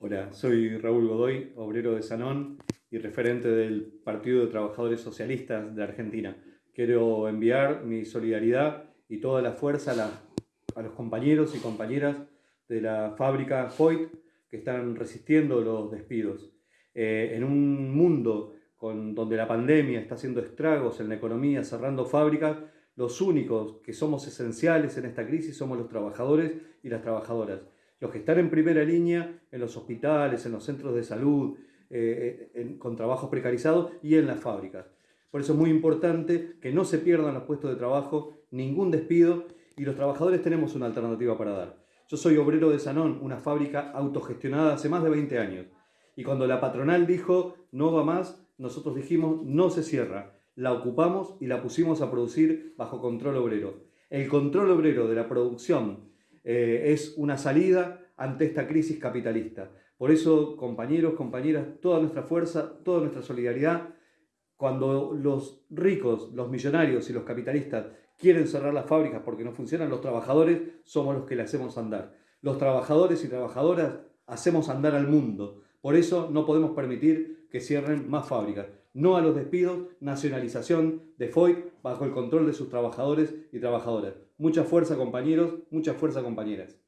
Hola, soy Raúl Godoy, obrero de Sanón y referente del Partido de Trabajadores Socialistas de Argentina. Quiero enviar mi solidaridad y toda la fuerza a, los compañeros y compañeras de la fábrica Foyt que están resistiendo los despidos. Eh, en un mundo con, donde la pandemia está haciendo estragos en la economía, cerrando fábricas, los únicos que somos esenciales en esta crisis somos los trabajadores y las trabajadoras los que están en primera línea en los hospitales, en los centros de salud, eh, eh, con trabajos precarizados y en las fábricas. Por eso es muy importante que no se pierdan los puestos de trabajo, ningún despido y los trabajadores tenemos una alternativa para dar. Yo soy obrero de Sanón, una fábrica autogestionada hace más de 20 años. Y cuando la patronal dijo no va más, nosotros dijimos no se cierra. La ocupamos y la pusimos a producir bajo control obrero. El control obrero de la producción eh, es una salida ante esta crisis capitalista. Por eso, compañeros, compañeras, toda nuestra fuerza, toda nuestra solidaridad, cuando los ricos, los millonarios y los capitalistas quieren cerrar las fábricas porque no funcionan, los trabajadores somos los que le hacemos andar. Los trabajadores y trabajadoras hacemos andar al mundo. Por eso no podemos permitir que cierren más fábricas. No a los despidos, nacionalización de FOI bajo el control de sus trabajadores y trabajadoras. Mucha fuerza compañeros, mucha fuerza compañeras.